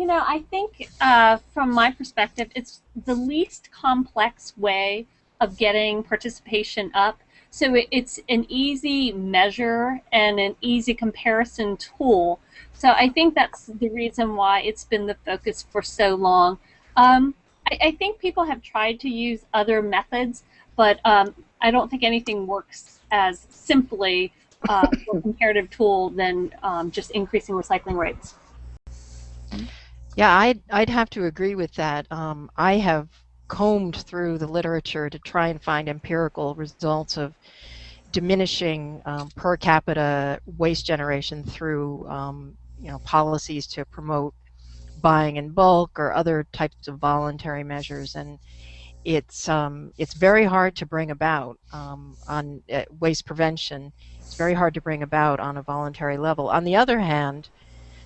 You know, I think uh, from my perspective, it's the least complex way of getting participation up. So it, it's an easy measure and an easy comparison tool. So I think that's the reason why it's been the focus for so long. Um, I, I, think people have tried to use other methods, but um, I don't think anything works as simply uh, a comparative tool than um, just increasing recycling rates. Yeah, I'd, I'd have to agree with that. Um, I have combed through the literature to try and find empirical results of diminishing um, per capita waste generation through um, you know policies to promote buying in bulk or other types of voluntary measures. And it's um, it's very hard to bring about um, on uh, waste prevention. It's very hard to bring about on a voluntary level. On the other hand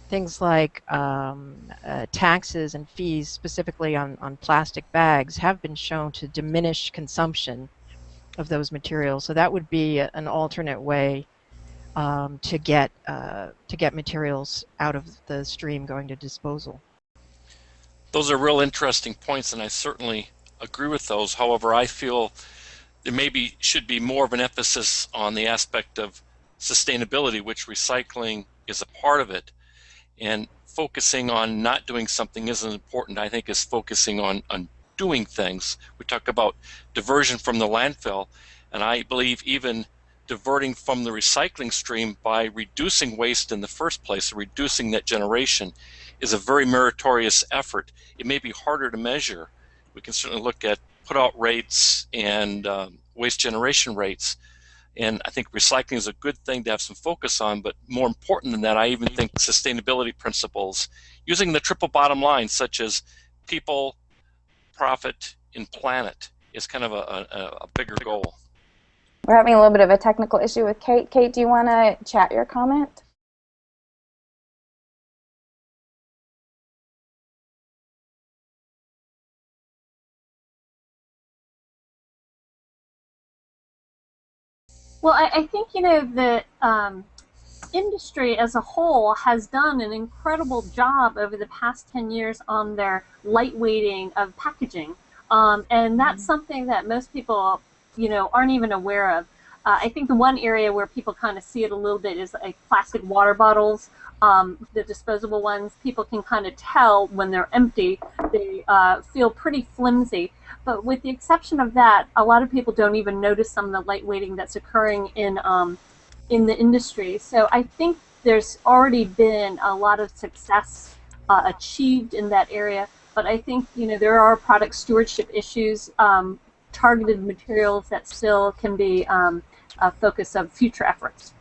things like um, uh, taxes and fees, specifically on, on plastic bags, have been shown to diminish consumption of those materials. So that would be an alternate way um, to get uh, to get materials out of the stream going to disposal. Those are real interesting points, and I certainly agree with those. However, I feel there maybe should be more of an emphasis on the aspect of sustainability, which recycling is a part of it and focusing on not doing something isn't important. I think is focusing on, on doing things. We talk about diversion from the landfill, and I believe even diverting from the recycling stream by reducing waste in the first place, reducing that generation, is a very meritorious effort. It may be harder to measure. We can certainly look at put out rates and um, waste generation rates, and I think recycling is a good thing to have some focus on, but more important than that, I even think sustainability principles, using the triple bottom line, such as people, profit, and planet, is kind of a, a, a bigger goal. We're having a little bit of a technical issue with Kate. Kate, do you want to chat your comment? Well, I, I think, you know, the um, industry as a whole has done an incredible job over the past 10 years on their lightweighting of packaging. Um, and that's mm-hmm. something that most people, you know, aren't even aware of. Uh, I think the one area where people kind of see it a little bit is like plastic water bottles, um, the disposable ones. People can kind of tell when they're empty. They uh, feel pretty flimsy. But with the exception of that, a lot of people don't even notice some of the lightweighting that's occurring in um, in the industry. So I think there's already been a lot of success uh, achieved in that area. But I think you know there are product stewardship issues, um, targeted materials that still can be um, a focus of future efforts.